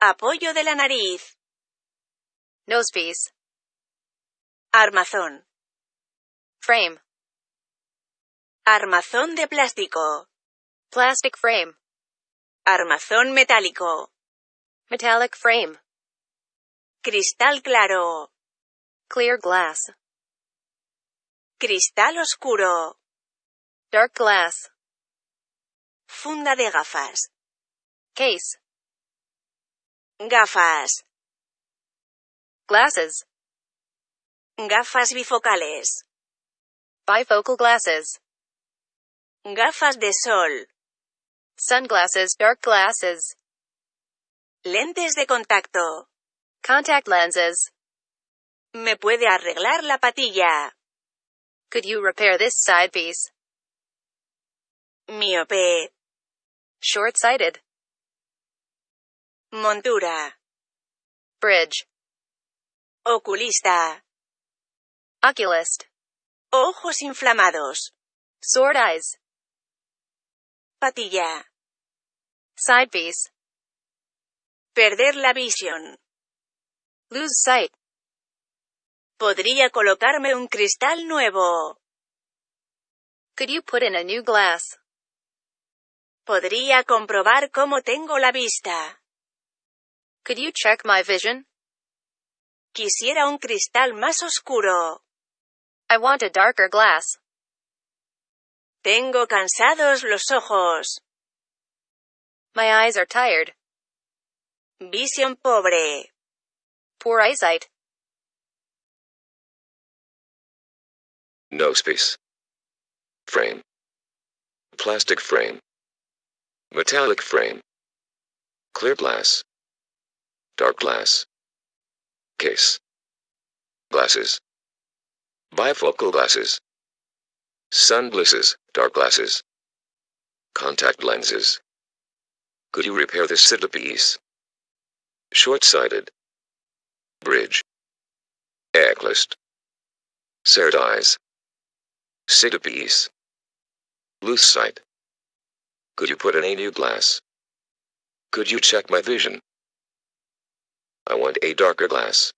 Apoyo de la nariz. Nosepiece. Armazón. Frame. Armazón de plástico. Plastic frame. Armazón metálico. Metallic frame. Cristal claro. Clear glass. Cristal oscuro. Dark glass. Funda de gafas. Case. Gafas. Glasses. Gafas bifocales. Bifocal glasses. Gafas de sol. Sunglasses. Dark glasses. Lentes de contacto. Contact lenses. ¿Me puede arreglar la patilla? Could you repair this side piece? Miope. Short-sighted. Montura. Bridge. Oculista. Oculist. Ojos inflamados. Sword eyes. Patilla. Side piece. Perder la visión. Lose sight. Podría colocarme un cristal nuevo. Could you put in a new glass? Podría comprobar cómo tengo la vista. Could you check my vision? Quisiera un cristal más oscuro. I want a darker glass. Tengo cansados los ojos. My eyes are tired. Visión pobre. Poor eyesight. Nosepiece. Frame. Plastic frame. Metallic frame. Clear glass. Dark glass. Case. Glasses. Bifocal glasses. Sunglasses, dark glasses. Contact lenses. Could you repair this piece? Short-sighted. Bridge. Oculist. Eyes. Side piece. Loose sight. Could you put in a new glass? Could you check my vision? I want a darker glass.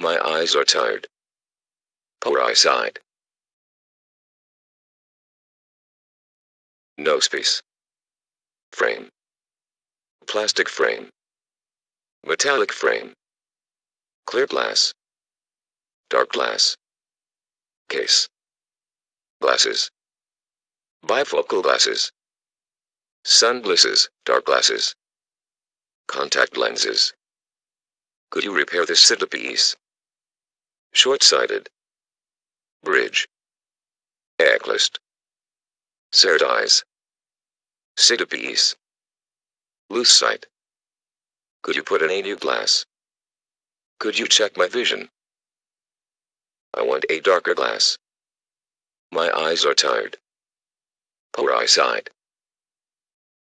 My eyes are tired. Poor eyesight. Nosepiece. Frame. Plastic frame. Metallic frame. Clear glass. Dark glass. Case. Glasses. Bifocal glasses. Sunglasses, dark glasses. Contact lenses. Could you repair this piece? Short-sighted. Bridge. Oculist. Eyes. Side piece. Loose sight. Could you put in a new glass? Could you check my vision? I want a darker glass. My eyes are tired. Poor eyesight.